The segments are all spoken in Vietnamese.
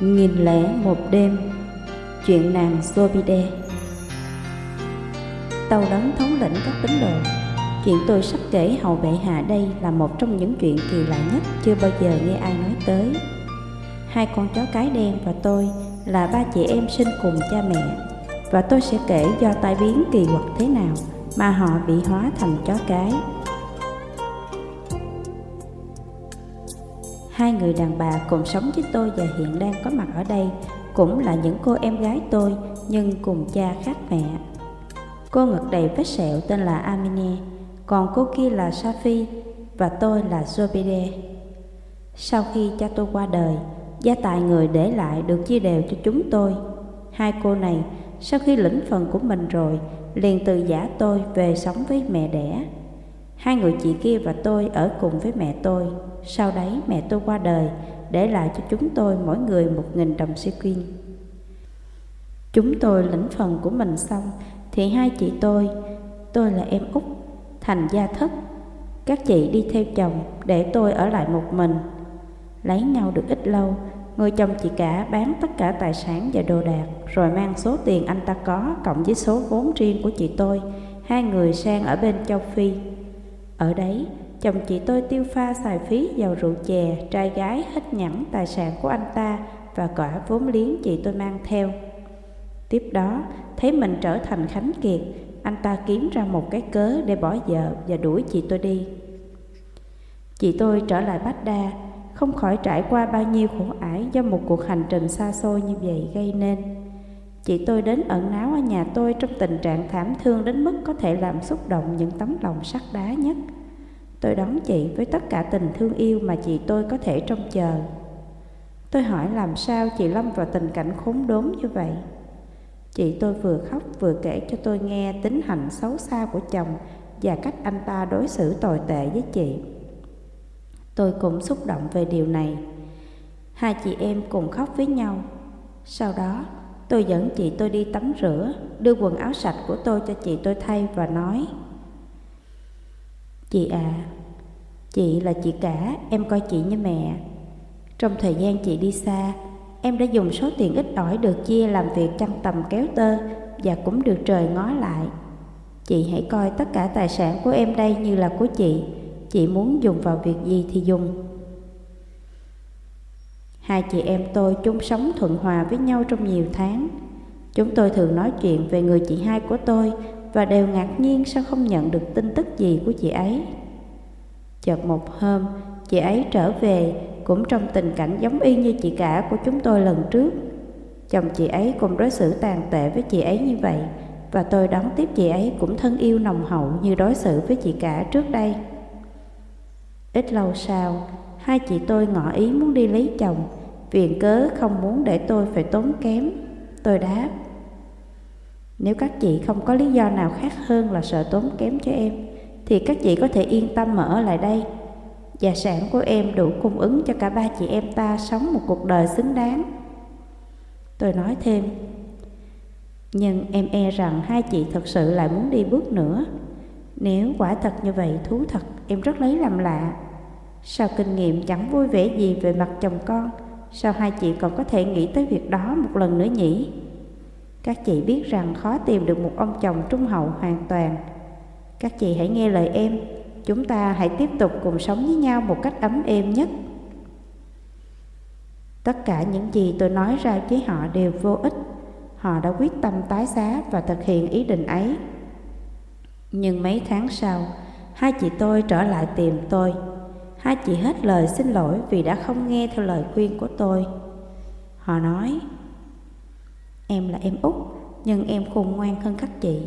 Nghìn lẻ một đêm. Chuyện nàng Zobide. Tàu đấng thống lĩnh các tín đồ. Chuyện tôi sắp kể hầu bệ hạ đây là một trong những chuyện kỳ lạ nhất chưa bao giờ nghe ai nói tới. Hai con chó cái đen và tôi là ba chị em sinh cùng cha mẹ, Và tôi sẽ kể do tai biến kỳ quặc thế nào mà họ bị hóa thành chó cái. Hai người đàn bà cùng sống với tôi và hiện đang có mặt ở đây cũng là những cô em gái tôi nhưng cùng cha khác mẹ. Cô ngực đầy vết sẹo tên là Amine, còn cô kia là Safi và tôi là Zobide. Sau khi cha tôi qua đời, gia tài người để lại được chia đều cho chúng tôi. Hai cô này, sau khi lĩnh phần của mình rồi, liền từ giả tôi về sống với mẹ đẻ. Hai người chị kia và tôi ở cùng với mẹ tôi. Sau đấy mẹ tôi qua đời, để lại cho chúng tôi mỗi người một nghìn đồng sequin. Chúng tôi lĩnh phần của mình xong, thì hai chị tôi, tôi là em út, thành gia thất. Các chị đi theo chồng để tôi ở lại một mình. Lấy nhau được ít lâu, người chồng chị cả bán tất cả tài sản và đồ đạc, rồi mang số tiền anh ta có cộng với số vốn riêng của chị tôi, hai người sang ở bên châu Phi. Ở đấy, chồng chị tôi tiêu pha xài phí vào rượu chè, trai gái hết nhẫn tài sản của anh ta và cả vốn liếng chị tôi mang theo. Tiếp đó, thấy mình trở thành Khánh Kiệt, anh ta kiếm ra một cái cớ để bỏ vợ và đuổi chị tôi đi. Chị tôi trở lại Bách Đa, không khỏi trải qua bao nhiêu khổ ải do một cuộc hành trình xa xôi như vậy gây nên. Chị tôi đến ẩn náu ở nhà tôi trong tình trạng thảm thương đến mức có thể làm xúc động những tấm lòng sắt đá nhất. Tôi đón chị với tất cả tình thương yêu mà chị tôi có thể trông chờ. Tôi hỏi làm sao chị lâm vào tình cảnh khốn đốn như vậy. Chị tôi vừa khóc vừa kể cho tôi nghe tính hành xấu xa của chồng và cách anh ta đối xử tồi tệ với chị. Tôi cũng xúc động về điều này. Hai chị em cùng khóc với nhau. Sau đó, tôi dẫn chị tôi đi tắm rửa, đưa quần áo sạch của tôi cho chị tôi thay và nói Chị à, chị là chị cả, em coi chị như mẹ. Trong thời gian chị đi xa, em đã dùng số tiền ít ỏi được chia làm việc chăn tầm kéo tơ và cũng được trời ngó lại. Chị hãy coi tất cả tài sản của em đây như là của chị, chị muốn dùng vào việc gì thì dùng. Hai chị em tôi chung sống thuận hòa với nhau trong nhiều tháng. Chúng tôi thường nói chuyện về người chị hai của tôi và đều ngạc nhiên sao không nhận được tin tức gì của chị ấy. Chợt một hôm, chị ấy trở về cũng trong tình cảnh giống y như chị cả của chúng tôi lần trước. Chồng chị ấy cũng đối xử tàn tệ với chị ấy như vậy và tôi đón tiếp chị ấy cũng thân yêu nồng hậu như đối xử với chị cả trước đây. Ít lâu sau, hai chị tôi ngỏ ý muốn đi lấy chồng, viện cớ không muốn để tôi phải tốn kém. Tôi đáp, nếu các chị không có lý do nào khác hơn là sợ tốn kém cho em, thì các chị có thể yên tâm mà ở lại đây. Gia sản của em đủ cung ứng cho cả ba chị em ta sống một cuộc đời xứng đáng. Tôi nói thêm, nhưng em e rằng hai chị thật sự lại muốn đi bước nữa. Nếu quả thật như vậy thú thật, em rất lấy làm lạ. Sao kinh nghiệm chẳng vui vẻ gì về mặt chồng con, sao hai chị còn có thể nghĩ tới việc đó một lần nữa nhỉ? Các chị biết rằng khó tìm được một ông chồng trung hậu hoàn toàn. Các chị hãy nghe lời em, chúng ta hãy tiếp tục cùng sống với nhau một cách ấm êm nhất. Tất cả những gì tôi nói ra với họ đều vô ích. Họ đã quyết tâm tái giá và thực hiện ý định ấy. Nhưng mấy tháng sau, hai chị tôi trở lại tìm tôi. Hai chị hết lời xin lỗi vì đã không nghe theo lời khuyên của tôi. Họ nói, Em là em út, nhưng em khôn ngoan hơn các chị.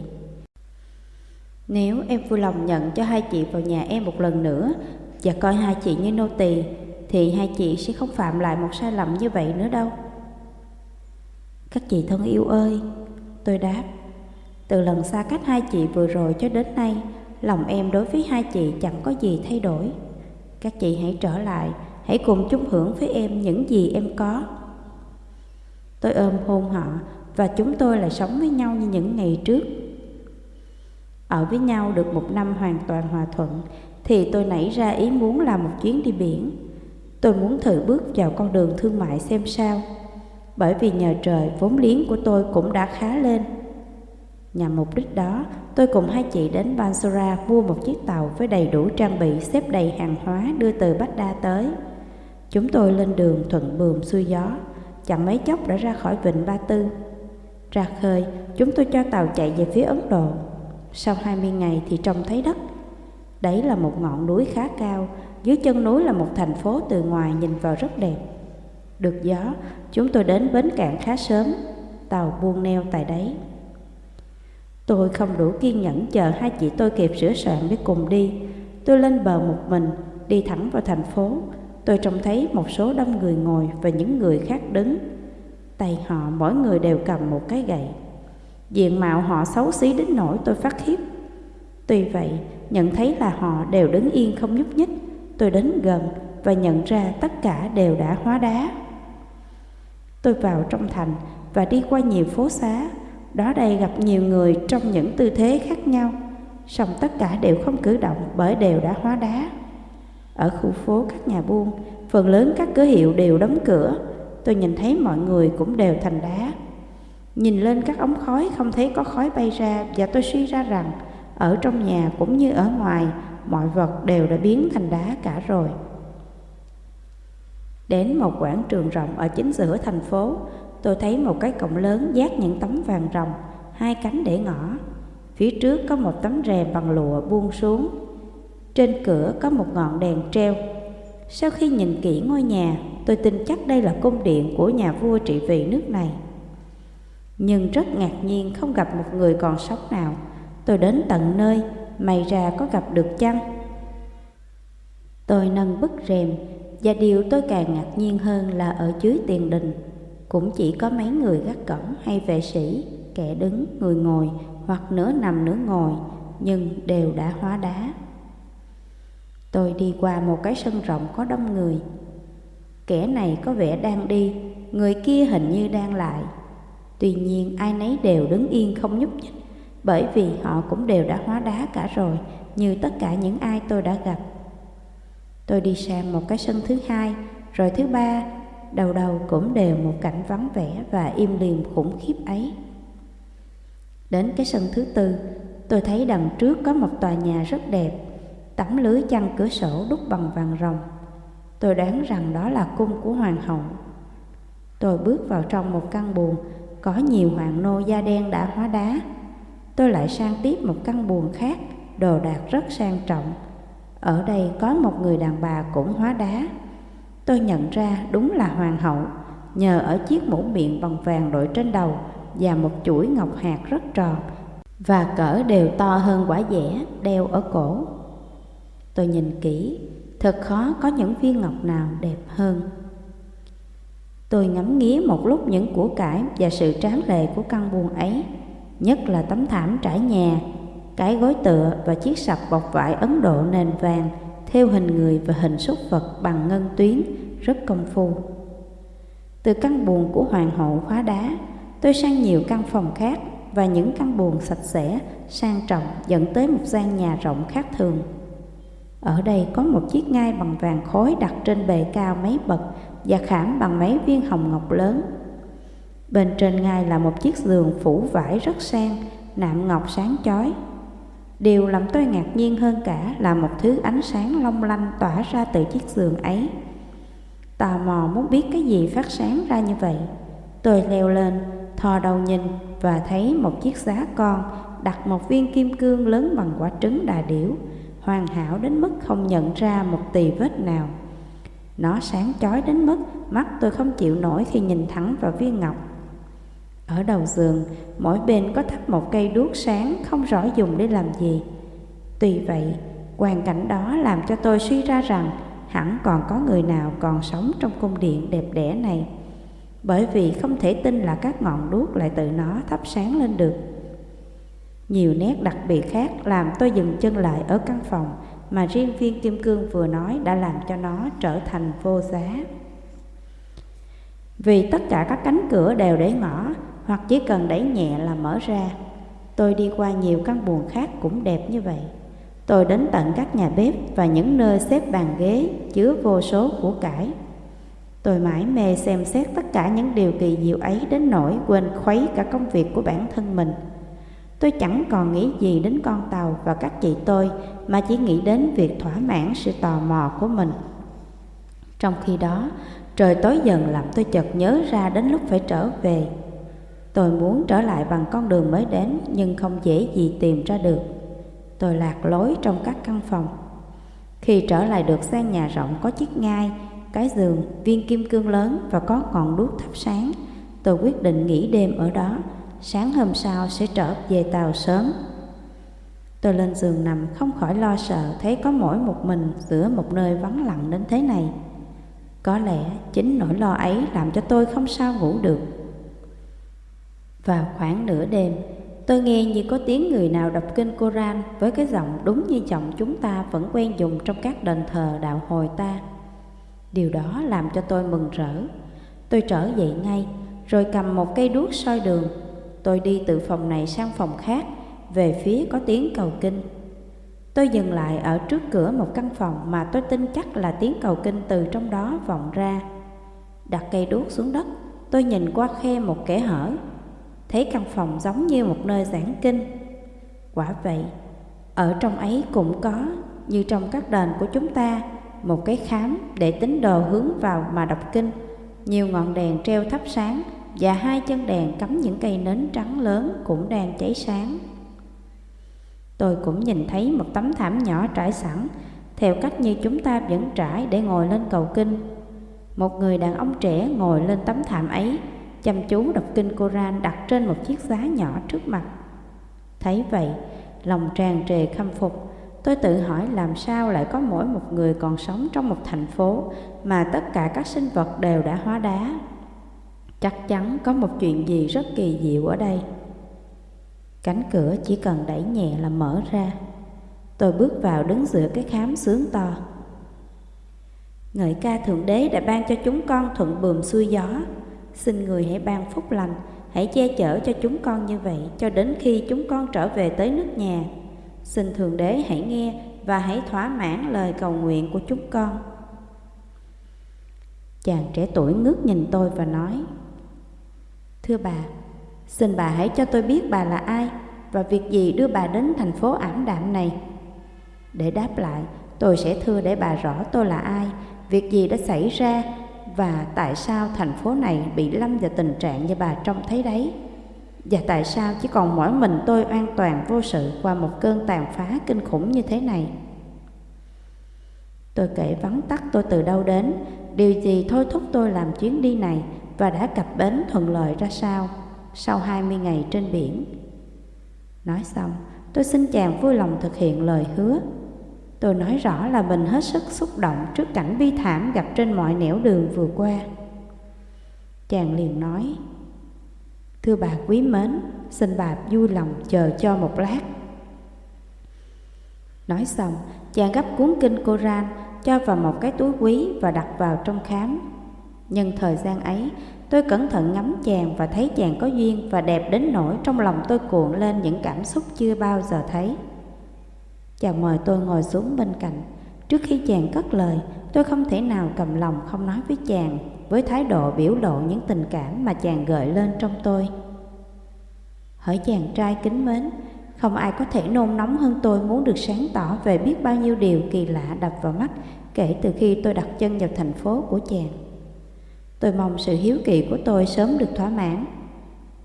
Nếu em vui lòng nhận cho hai chị vào nhà em một lần nữa và coi hai chị như nô tỳ, thì hai chị sẽ không phạm lại một sai lầm như vậy nữa đâu. Các chị thân yêu ơi, tôi đáp, từ lần xa cách hai chị vừa rồi cho đến nay, lòng em đối với hai chị chẳng có gì thay đổi. Các chị hãy trở lại, hãy cùng chung hưởng với em những gì em có. Tôi ôm hôn họ và chúng tôi lại sống với nhau như những ngày trước. Ở với nhau được một năm hoàn toàn hòa thuận thì tôi nảy ra ý muốn làm một chuyến đi biển. Tôi muốn thử bước vào con đường thương mại xem sao. bởi vì nhờ trời vốn liếng của tôi cũng đã khá lên. Nhằm mục đích đó, tôi cùng hai chị đến Bansura mua một chiếc tàu với đầy đủ trang bị xếp đầy hàng hóa đưa từ Bách Đa tới. Chúng tôi lên đường thuận buồm xuôi gió, chẳng mấy chốc đã ra khỏi vịnh Ba Tư. Ra khơi, chúng tôi cho tàu chạy về phía Ấn Độ. Sau 20 ngày thì trông thấy đất. Đấy là một ngọn núi khá cao, dưới chân núi là một thành phố từ ngoài nhìn vào rất đẹp. Được gió, chúng tôi đến bến cạn khá sớm, tàu buông neo tại đấy. Tôi không đủ kiên nhẫn chờ hai chị tôi kịp sửa soạn để cùng đi. Tôi lên bờ một mình, đi thẳng vào thành phố. Tôi trông thấy một số đông người ngồi và những người khác đứng. Tay họ mỗi người đều cầm một cái gậy. Diện mạo họ xấu xí đến nỗi tôi phát khiếp. Tuy vậy, nhận thấy là họ đều đứng yên không nhúc nhích. Tôi đến gần và nhận ra tất cả đều đã hóa đá. Tôi vào trong thành và đi qua nhiều phố xá đó đây gặp nhiều người trong những tư thế khác nhau, song tất cả đều không cử động bởi đều đã hóa đá. Ở khu phố các nhà buôn, phần lớn các cửa hiệu đều đóng cửa, tôi nhìn thấy mọi người cũng đều thành đá. Nhìn lên các ống khói không thấy có khói bay ra và tôi suy ra rằng ở trong nhà cũng như ở ngoài, mọi vật đều đã biến thành đá cả rồi. Đến một quảng trường rộng ở chính giữa thành phố, tôi thấy một cái cổng lớn dát những tấm vàng rồng, hai cánh để ngõ. Phía trước có một tấm rèm bằng lụa buông xuống. Trên cửa có một ngọn đèn treo. Sau khi nhìn kỹ ngôi nhà, tôi tin chắc đây là cung điện của nhà vua trị vì nước này. Nhưng rất ngạc nhiên không gặp một người còn sống nào. Tôi đến tận nơi, may ra có gặp được chăng? Tôi nâng bức rèm, và điều tôi càng ngạc nhiên hơn là ở dưới tiền đình cũng chỉ có mấy người gác cổng hay vệ sĩ, kẻ đứng, người ngồi hoặc nửa nằm nửa ngồi, nhưng đều đã hóa đá. Tôi đi qua một cái sân rộng có đông người. Kẻ này có vẻ đang đi, người kia hình như đang lại. Tuy nhiên ai nấy đều đứng yên không nhúc nhích, bởi vì họ cũng đều đã hóa đá cả rồi, như tất cả những ai tôi đã gặp. Tôi đi sang một cái sân thứ hai, rồi thứ ba, đầu đầu cũng đều một cảnh vắng vẻ và im lìm khủng khiếp ấy. Đến cái sân thứ tư, tôi thấy đằng trước có một tòa nhà rất đẹp, tấm lưới chăn cửa sổ đúc bằng vàng rồng. Tôi đoán rằng đó là cung của hoàng hậu. Tôi bước vào trong một căn buồng, có nhiều hoàng nô da đen đã hóa đá. Tôi lại sang tiếp một căn buồng khác, đồ đạc rất sang trọng. Ở đây có một người đàn bà cũng hóa đá. Tôi nhận ra đúng là hoàng hậu, nhờ ở chiếc mũ miệng bằng vàng đội trên đầu và một chuỗi ngọc hạt rất tròn và cỡ đều to hơn quả dẻ đeo ở cổ. Tôi nhìn kỹ, thật khó có những viên ngọc nào đẹp hơn. Tôi ngắm nghía một lúc những của cải và sự tráng lệ của căn buồng ấy, nhất là tấm thảm trải nhà, cái gối tựa và chiếc sập bọc vải Ấn Độ nền vàng theo hình người và hình súc vật bằng ngân tuyến rất công phu. Từ căn buồng của hoàng hậu khóa đá, tôi sang nhiều căn phòng khác và những căn buồng sạch sẽ, sang trọng dẫn tới một gian nhà rộng khác thường. Ở đây có một chiếc ngai bằng vàng khối đặt trên bề cao mấy bậc và khảm bằng mấy viên hồng ngọc lớn. Bên trên ngai là một chiếc giường phủ vải rất sang, nạm ngọc sáng chói. Điều làm tôi ngạc nhiên hơn cả là một thứ ánh sáng long lanh tỏa ra từ chiếc giường ấy. Tò mò muốn biết cái gì phát sáng ra như vậy. Tôi leo lên, thò đầu nhìn và thấy một chiếc giá con đặt một viên kim cương lớn bằng quả trứng đà điểu, hoàn hảo đến mức không nhận ra một tì vết nào. Nó sáng chói đến mức mắt tôi không chịu nổi khi nhìn thẳng vào viên ngọc. Ở đầu giường, mỗi bên có thắp một cây đuốc sáng không rõ dùng để làm gì. Tuy vậy, hoàn cảnh đó làm cho tôi suy ra rằng hẳn còn có người nào còn sống trong cung điện đẹp đẽ này. Bởi vì không thể tin là các ngọn đuốc lại tự nó thắp sáng lên được. Nhiều nét đặc biệt khác làm tôi dừng chân lại ở căn phòng mà riêng viên kim cương vừa nói đã làm cho nó trở thành vô giá. Vì tất cả các cánh cửa đều để ngõ hoặc chỉ cần đẩy nhẹ là mở ra. Tôi đi qua nhiều căn buồng khác cũng đẹp như vậy. Tôi đến tận các nhà bếp và những nơi xếp bàn ghế chứa vô số của cải. Tôi mãi mê xem xét tất cả những điều kỳ diệu ấy đến nỗi quên khuấy cả công việc của bản thân mình. Tôi chẳng còn nghĩ gì đến con tàu và các chị tôi mà chỉ nghĩ đến việc thỏa mãn sự tò mò của mình. Trong khi đó, trời tối dần làm tôi chợt nhớ ra đến lúc phải trở về. Tôi muốn trở lại bằng con đường mới đến nhưng không dễ gì tìm ra được. Tôi lạc lối trong các căn phòng. Khi trở lại được sang nhà rộng có chiếc ngai, cái giường, viên kim cương lớn và có ngọn đuốc thắp sáng, tôi quyết định nghỉ đêm ở đó, sáng hôm sau sẽ trở về tàu sớm. Tôi lên giường nằm không khỏi lo sợ thấy có mỗi một mình giữa một nơi vắng lặng đến thế này. Có lẽ chính nỗi lo ấy làm cho tôi không sao ngủ được. Vào khoảng nửa đêm, tôi nghe như có tiếng người nào đọc kinh Koran với cái giọng đúng như giọng chúng ta vẫn quen dùng trong các đền thờ đạo hồi ta. Điều đó làm cho tôi mừng rỡ. Tôi trở dậy ngay, rồi cầm một cây đuốc soi đường. Tôi đi từ phòng này sang phòng khác, về phía có tiếng cầu kinh. Tôi dừng lại ở trước cửa một căn phòng mà tôi tin chắc là tiếng cầu kinh từ trong đó vọng ra. Đặt cây đuốc xuống đất, tôi nhìn qua khe một kẻ hở, thấy căn phòng giống như một nơi giảng kinh. Quả vậy, ở trong ấy cũng có, như trong các đền của chúng ta, một cái khám để tín đồ hướng vào mà đọc kinh, nhiều ngọn đèn treo thắp sáng và hai chân đèn cắm những cây nến trắng lớn cũng đang cháy sáng. Tôi cũng nhìn thấy một tấm thảm nhỏ trải sẵn, theo cách như chúng ta vẫn trải để ngồi lên cầu kinh. Một người đàn ông trẻ ngồi lên tấm thảm ấy, chăm chú đọc kinh Koran đặt trên một chiếc giá nhỏ trước mặt. Thấy vậy, lòng tràn trề khâm phục, tôi tự hỏi làm sao lại có mỗi một người còn sống trong một thành phố mà tất cả các sinh vật đều đã hóa đá. Chắc chắn có một chuyện gì rất kỳ diệu ở đây. Cánh cửa chỉ cần đẩy nhẹ là mở ra. Tôi bước vào đứng giữa cái khám sướng to. Ngợi ca Thượng Đế đã ban cho chúng con thuận bườm xuôi gió. Xin người hãy ban phúc lành, hãy che chở cho chúng con như vậy cho đến khi chúng con trở về tới nước nhà. Xin Thượng Đế hãy nghe và hãy thỏa mãn lời cầu nguyện của chúng con. Chàng trẻ tuổi ngước nhìn tôi và nói Thưa bà, Xin bà hãy cho tôi biết bà là ai và việc gì đưa bà đến thành phố ảm đạm này. Để đáp lại, tôi sẽ thưa để bà rõ tôi là ai, việc gì đã xảy ra và tại sao thành phố này bị lâm vào tình trạng như bà trông thấy đấy. Và tại sao chỉ còn mỗi mình tôi an toàn vô sự qua một cơn tàn phá kinh khủng như thế này. Tôi kể vắn tắt tôi từ đâu đến, điều gì thôi thúc tôi làm chuyến đi này và đã cập bến thuận lợi ra sao sau 20 ngày trên biển. Nói xong, tôi xin chàng vui lòng thực hiện lời hứa. Tôi nói rõ là mình hết sức xúc động trước cảnh bi thảm gặp trên mọi nẻo đường vừa qua. Chàng liền nói, Thưa bà quý mến, xin bà vui lòng chờ cho một lát. Nói xong, chàng gấp cuốn kinh Koran cho vào một cái túi quý và đặt vào trong khám. Nhưng thời gian ấy, Tôi cẩn thận ngắm chàng và thấy chàng có duyên và đẹp đến nỗi trong lòng tôi cuộn lên những cảm xúc chưa bao giờ thấy. Chàng mời tôi ngồi xuống bên cạnh. Trước khi chàng cất lời, tôi không thể nào cầm lòng không nói với chàng với thái độ biểu lộ những tình cảm mà chàng gợi lên trong tôi. Hỡi chàng trai kính mến, không ai có thể nôn nóng hơn tôi muốn được sáng tỏ về biết bao nhiêu điều kỳ lạ đập vào mắt kể từ khi tôi đặt chân vào thành phố của chàng. Tôi mong sự hiếu kỳ của tôi sớm được thỏa mãn.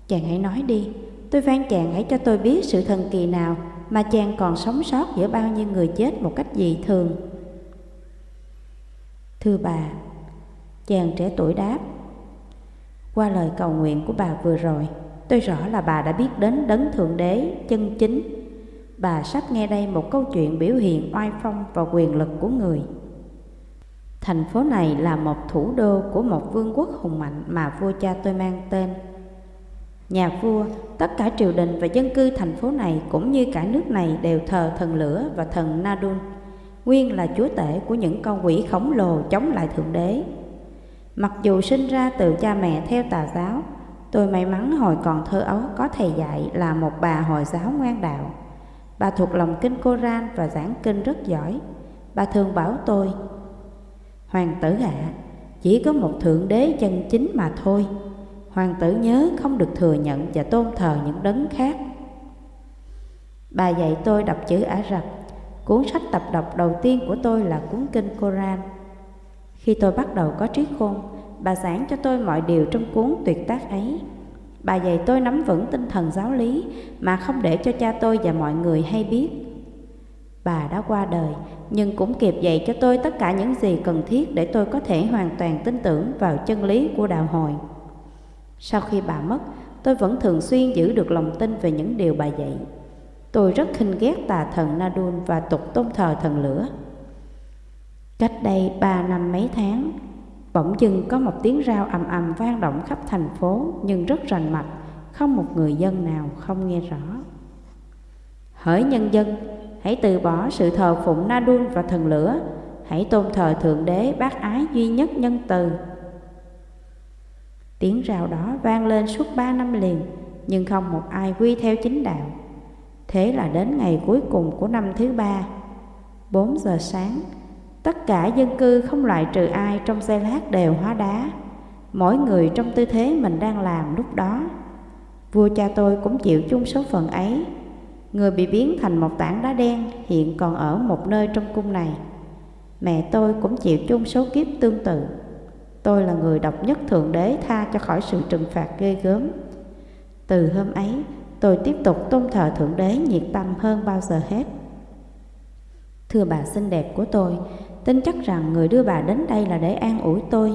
Chàng hãy nói đi, tôi van chàng hãy cho tôi biết sự thần kỳ nào mà chàng còn sống sót giữa bao nhiêu người chết một cách dị thường. Thưa bà, chàng trẻ tuổi đáp, qua lời cầu nguyện của bà vừa rồi, tôi rõ là bà đã biết đến đấng thượng đế chân chính. Bà sắp nghe đây một câu chuyện biểu hiện oai phong và quyền lực của người. Thành phố này là một thủ đô của một vương quốc hùng mạnh mà vua cha tôi mang tên. Nhà vua, tất cả triều đình và dân cư thành phố này cũng như cả nước này đều thờ thần lửa và thần Nadun, nguyên là chúa tể của những con quỷ khổng lồ chống lại Thượng Đế. Mặc dù sinh ra từ cha mẹ theo tà giáo, tôi may mắn hồi còn thơ ấu có thầy dạy là một bà Hồi giáo ngoan đạo. Bà thuộc lòng kinh Koran và giảng kinh rất giỏi. Bà thường bảo tôi Hoàng tử ạ, chỉ có một thượng đế chân chính mà thôi. Hoàng tử nhớ không được thừa nhận và tôn thờ những đấng khác. Bà dạy tôi đọc chữ Ả Rập. Cuốn sách tập đọc đầu tiên của tôi là cuốn kinh Koran. Khi tôi bắt đầu có trí khôn, bà giảng cho tôi mọi điều trong cuốn tuyệt tác ấy. Bà dạy tôi nắm vững tinh thần giáo lý mà không để cho cha tôi và mọi người hay biết. Bà đã qua đời, nhưng cũng kịp dạy cho tôi tất cả những gì cần thiết để tôi có thể hoàn toàn tin tưởng vào chân lý của đạo hồi. Sau khi bà mất, tôi vẫn thường xuyên giữ được lòng tin về những điều bà dạy. Tôi rất khinh ghét tà thần Nadun và tục tôn thờ thần lửa. Cách đây ba năm mấy tháng, bỗng dưng có một tiếng rao ầm ầm vang động khắp thành phố nhưng rất rành mạch, không một người dân nào không nghe rõ. Hỡi nhân dân, hãy từ bỏ sự thờ phụng Nadun và thần lửa, hãy tôn thờ Thượng Đế bác ái duy nhất nhân từ. Tiếng rào đó vang lên suốt ba năm liền, nhưng không một ai quy theo chính đạo. Thế là đến ngày cuối cùng của năm thứ ba, bốn giờ sáng, tất cả dân cư không loại trừ ai trong xe lát đều hóa đá, mỗi người trong tư thế mình đang làm lúc đó. Vua cha tôi cũng chịu chung số phận ấy, người bị biến thành một tảng đá đen hiện còn ở một nơi trong cung này. Mẹ tôi cũng chịu chung số kiếp tương tự. Tôi là người độc nhất Thượng Đế tha cho khỏi sự trừng phạt ghê gớm. Từ hôm ấy, tôi tiếp tục tôn thờ Thượng Đế nhiệt tâm hơn bao giờ hết. Thưa bà xinh đẹp của tôi, tin chắc rằng người đưa bà đến đây là để an ủi tôi,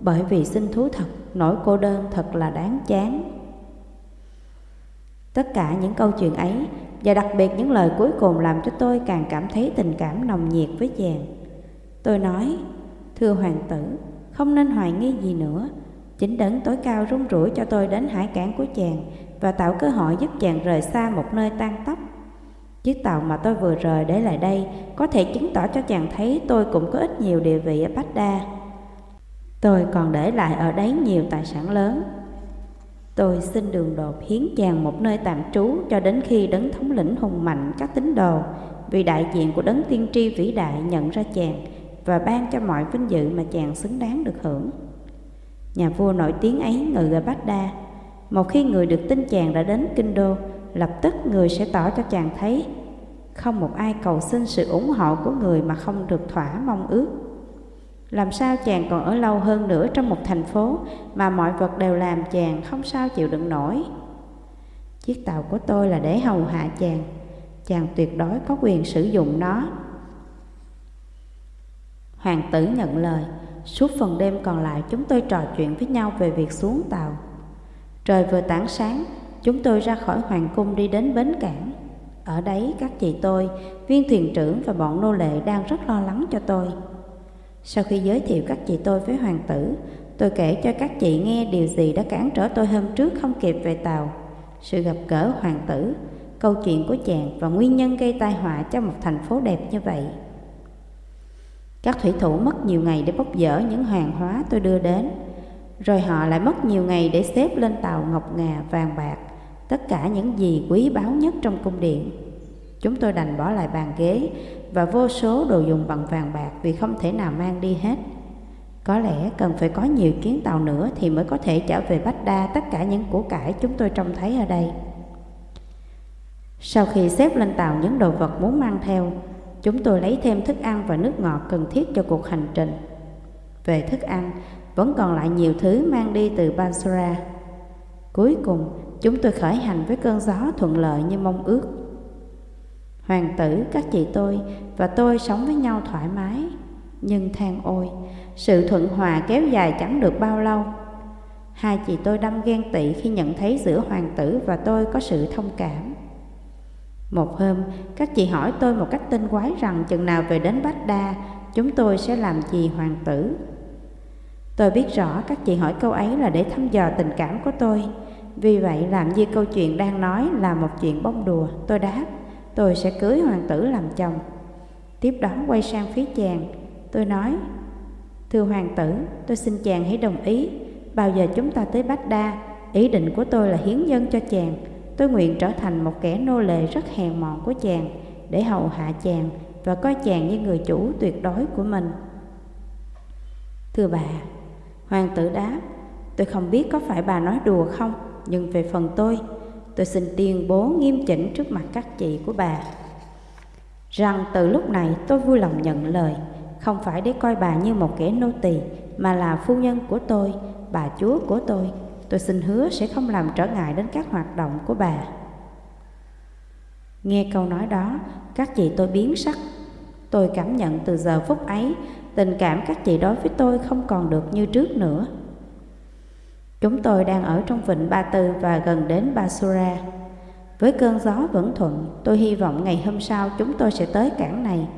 bởi vì xin thú thật, nỗi cô đơn thật là đáng chán. Tất cả những câu chuyện ấy, và đặc biệt những lời cuối cùng làm cho tôi càng cảm thấy tình cảm nồng nhiệt với chàng. Tôi nói, thưa hoàng tử, không nên hoài nghi gì nữa. Chính đấng tối cao rung rủi cho tôi đến hải cảng của chàng và tạo cơ hội giúp chàng rời xa một nơi tan tóc. Chiếc tàu mà tôi vừa rời để lại đây có thể chứng tỏ cho chàng thấy tôi cũng có ít nhiều địa vị ở Bách Đa. Tôi còn để lại ở đấy nhiều tài sản lớn. Tôi xin đường đột hiến chàng một nơi tạm trú cho đến khi đấng thống lĩnh hùng mạnh các tín đồ vì đại diện của đấng tiên tri vĩ đại nhận ra chàng và ban cho mọi vinh dự mà chàng xứng đáng được hưởng. Nhà vua nổi tiếng ấy ngự ở Bát Đa. Một khi người được tin chàng đã đến Kinh Đô, lập tức người sẽ tỏ cho chàng thấy không một ai cầu xin sự ủng hộ của người mà không được thỏa mong ước. Làm sao chàng còn ở lâu hơn nữa trong một thành phố mà mọi vật đều làm chàng không sao chịu đựng nổi. Chiếc tàu của tôi là để hầu hạ chàng, chàng tuyệt đối có quyền sử dụng nó Hoàng tử nhận lời, suốt phần đêm còn lại chúng tôi trò chuyện với nhau về việc xuống tàu. Trời vừa tảng sáng, chúng tôi ra khỏi hoàng cung đi đến bến cảng. Ở đấy các chị tôi, viên thuyền trưởng và bọn nô lệ đang rất lo lắng cho tôi. Sau khi giới thiệu các chị tôi với hoàng tử, tôi kể cho các chị nghe điều gì đã cản trở tôi hôm trước không kịp về tàu. Sự gặp gỡ hoàng tử, câu chuyện của chàng và nguyên nhân gây tai họa cho một thành phố đẹp như vậy. Các thủy thủ mất nhiều ngày để bốc dỡ những hàng hóa tôi đưa đến, rồi họ lại mất nhiều ngày để xếp lên tàu ngọc ngà vàng bạc, tất cả những gì quý báu nhất trong cung điện. Chúng tôi đành bỏ lại bàn ghế và vô số đồ dùng bằng vàng bạc vì không thể nào mang đi hết. Có lẽ cần phải có nhiều chuyến tàu nữa thì mới có thể trở về Bách Đa tất cả những của cải chúng tôi trông thấy ở đây. Sau khi xếp lên tàu những đồ vật muốn mang theo, chúng tôi lấy thêm thức ăn và nước ngọt cần thiết cho cuộc hành trình. Về thức ăn, vẫn còn lại nhiều thứ mang đi từ Bansura. Cuối cùng, chúng tôi khởi hành với cơn gió thuận lợi như mong ước. Hoàng tử, các chị tôi và tôi sống với nhau thoải mái. Nhưng than ôi, sự thuận hòa kéo dài chẳng được bao lâu. Hai chị tôi đâm ghen tị khi nhận thấy giữa hoàng tử và tôi có sự thông cảm. Một hôm, các chị hỏi tôi một cách tinh quái rằng chừng nào về đến Bách Đa, chúng tôi sẽ làm gì hoàng tử. Tôi biết rõ các chị hỏi câu ấy là để thăm dò tình cảm của tôi. Vì vậy làm như câu chuyện đang nói là một chuyện bông đùa, tôi đáp, tôi sẽ cưới hoàng tử làm chồng. Tiếp đó quay sang phía chàng, tôi nói, Thưa hoàng tử, tôi xin chàng hãy đồng ý, bao giờ chúng ta tới Bách Đa, ý định của tôi là hiến dân cho chàng, Tôi nguyện trở thành một kẻ nô lệ rất hèn mọn của chàng để hầu hạ chàng và coi chàng như người chủ tuyệt đối của mình. Thưa bà, Hoàng tử đáp, tôi không biết có phải bà nói đùa không, nhưng về phần tôi, tôi xin tuyên bố nghiêm chỉnh trước mặt các chị của bà. Rằng từ lúc này tôi vui lòng nhận lời, không phải để coi bà như một kẻ nô tỳ, mà là phu nhân của tôi, bà chúa của tôi. Tôi xin hứa sẽ không làm trở ngại đến các hoạt động của bà. Nghe câu nói đó, các chị tôi biến sắc. Tôi cảm nhận từ giờ phút ấy, tình cảm các chị đối với tôi không còn được như trước nữa. Chúng tôi đang ở trong vịnh Ba Tư và gần đến Basura. Với cơn gió vẫn thuận, tôi hy vọng ngày hôm sau chúng tôi sẽ tới cảng này.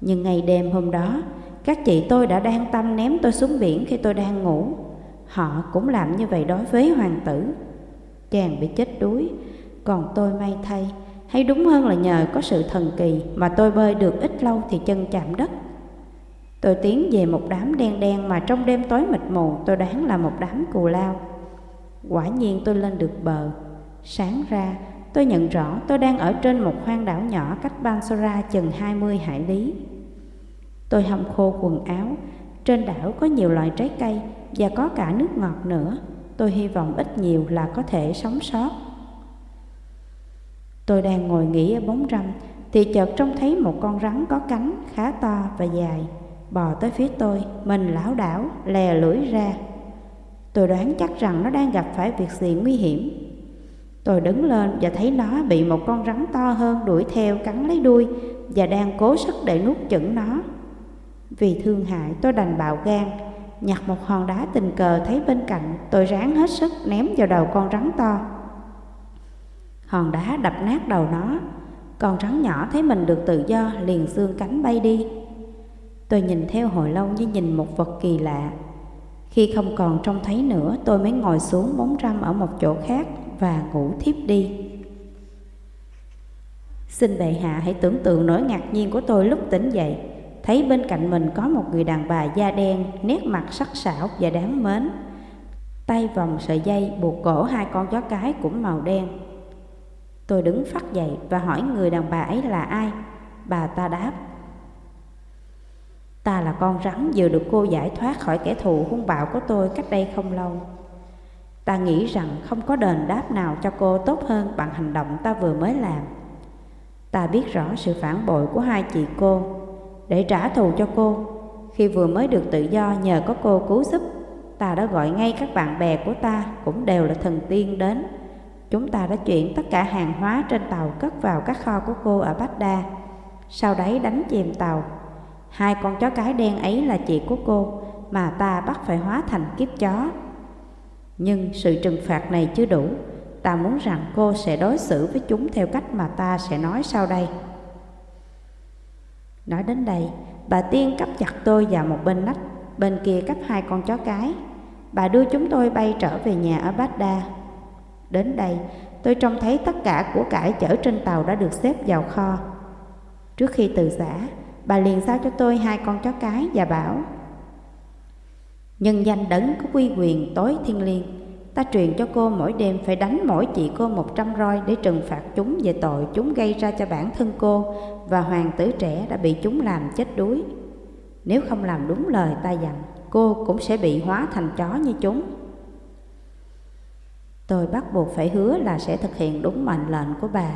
Nhưng ngày đêm hôm đó, các chị tôi đã đang tâm ném tôi xuống biển khi tôi đang ngủ. Họ cũng làm như vậy đối với hoàng tử. Chàng bị chết đuối, còn tôi may thay, hay đúng hơn là nhờ có sự thần kỳ mà tôi bơi được ít lâu thì chân chạm đất. Tôi tiến về một đám đen đen mà trong đêm tối mịt mù tôi đoán là một đám cù lao. Quả nhiên tôi lên được bờ. Sáng ra, tôi nhận rõ tôi đang ở trên một hoang đảo nhỏ cách Bansora chừng 20 hải lý. Tôi hâm khô quần áo, trên đảo có nhiều loại trái cây và có cả nước ngọt nữa. Tôi hy vọng ít nhiều là có thể sống sót. Tôi đang ngồi nghỉ ở bóng râm thì chợt trông thấy một con rắn có cánh khá to và dài bò tới phía tôi, mình lão đảo, lè lưỡi ra. Tôi đoán chắc rằng nó đang gặp phải việc gì nguy hiểm. Tôi đứng lên và thấy nó bị một con rắn to hơn đuổi theo cắn lấy đuôi và đang cố sức để nuốt chửng nó. Vì thương hại tôi đành bạo gan, nhặt một hòn đá tình cờ thấy bên cạnh, tôi ráng hết sức ném vào đầu con rắn to. Hòn đá đập nát đầu nó, con rắn nhỏ thấy mình được tự do liền xương cánh bay đi. Tôi nhìn theo hồi lâu như nhìn một vật kỳ lạ. Khi không còn trông thấy nữa, tôi mới ngồi xuống bóng râm ở một chỗ khác và ngủ thiếp đi. Xin bệ hạ hãy tưởng tượng nỗi ngạc nhiên của tôi lúc tỉnh dậy, thấy bên cạnh mình có một người đàn bà da đen, nét mặt sắc sảo và đáng mến. Tay vòng sợi dây buộc cổ hai con chó cái cũng màu đen. Tôi đứng phát dậy và hỏi người đàn bà ấy là ai. Bà ta đáp, Ta là con rắn vừa được cô giải thoát khỏi kẻ thù hung bạo của tôi cách đây không lâu. Ta nghĩ rằng không có đền đáp nào cho cô tốt hơn bằng hành động ta vừa mới làm. Ta biết rõ sự phản bội của hai chị cô. Để trả thù cho cô, khi vừa mới được tự do nhờ có cô cứu giúp, ta đã gọi ngay các bạn bè của ta cũng đều là thần tiên đến. Chúng ta đã chuyển tất cả hàng hóa trên tàu cất vào các kho của cô ở Baghdad. Sau đấy đánh chìm tàu. Hai con chó cái đen ấy là chị của cô Mà ta bắt phải hóa thành kiếp chó. Nhưng sự trừng phạt này chưa đủ. Ta muốn rằng cô sẽ đối xử với chúng theo cách mà ta sẽ nói sau đây. Nói đến đây, bà Tiên cắp chặt tôi vào một bên nách Bên kia cắp hai con chó cái. Bà đưa chúng tôi bay trở về nhà ở Baghdad Đến đây, tôi trông thấy tất cả của cải chở trên tàu đã được xếp vào kho. Trước khi từ giã, bà liền giao cho tôi hai con chó cái và bảo Nhân danh đấng có quy quyền tối thiên liêng Ta truyền cho cô mỗi đêm phải đánh mỗi chị cô một trăm roi để trừng phạt chúng về tội chúng gây ra cho bản thân cô và hoàng tử trẻ đã bị chúng làm chết đuối. Nếu không làm đúng lời ta dặn, cô cũng sẽ bị hóa thành chó như chúng. Tôi bắt buộc phải hứa là sẽ thực hiện đúng mệnh lệnh của bà.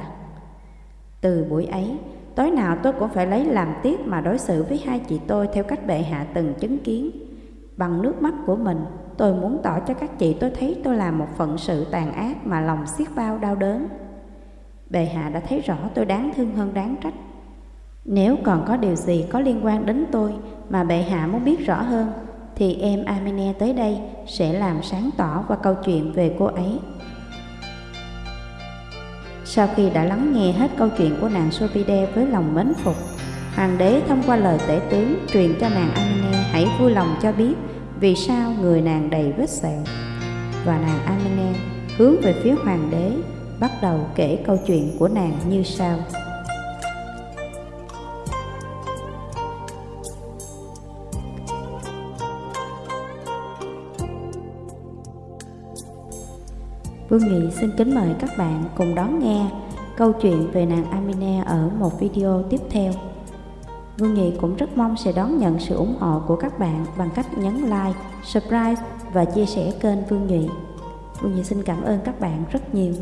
Từ buổi ấy, Tối nào tôi cũng phải lấy làm tiếc mà đối xử với hai chị tôi theo cách bệ hạ từng chứng kiến. Bằng nước mắt của mình, tôi muốn tỏ cho các chị tôi thấy tôi làm một phận sự tàn ác mà lòng xiết bao đau đớn. Bệ hạ đã thấy rõ tôi đáng thương hơn đáng trách. Nếu còn có điều gì có liên quan đến tôi mà bệ hạ muốn biết rõ hơn, thì em Amine tới đây sẽ làm sáng tỏ qua câu chuyện về cô ấy. Sau khi đã lắng nghe hết câu chuyện của nàng Sopide với lòng mến phục, hoàng đế thông qua lời tể tướng truyền cho nàng Amine hãy vui lòng cho biết vì sao người nàng đầy vết sẹo. Và nàng Amine hướng về phía hoàng đế, bắt đầu kể câu chuyện của nàng như sau. Vương Nghị xin kính mời các bạn cùng đón nghe câu chuyện về nàng Amine ở một video tiếp theo. Vương Nghị cũng rất mong sẽ đón nhận sự ủng hộ của các bạn bằng cách nhấn like, subscribe và chia sẻ kênh Vương Nghị. Vương Nghị xin cảm ơn các bạn rất nhiều.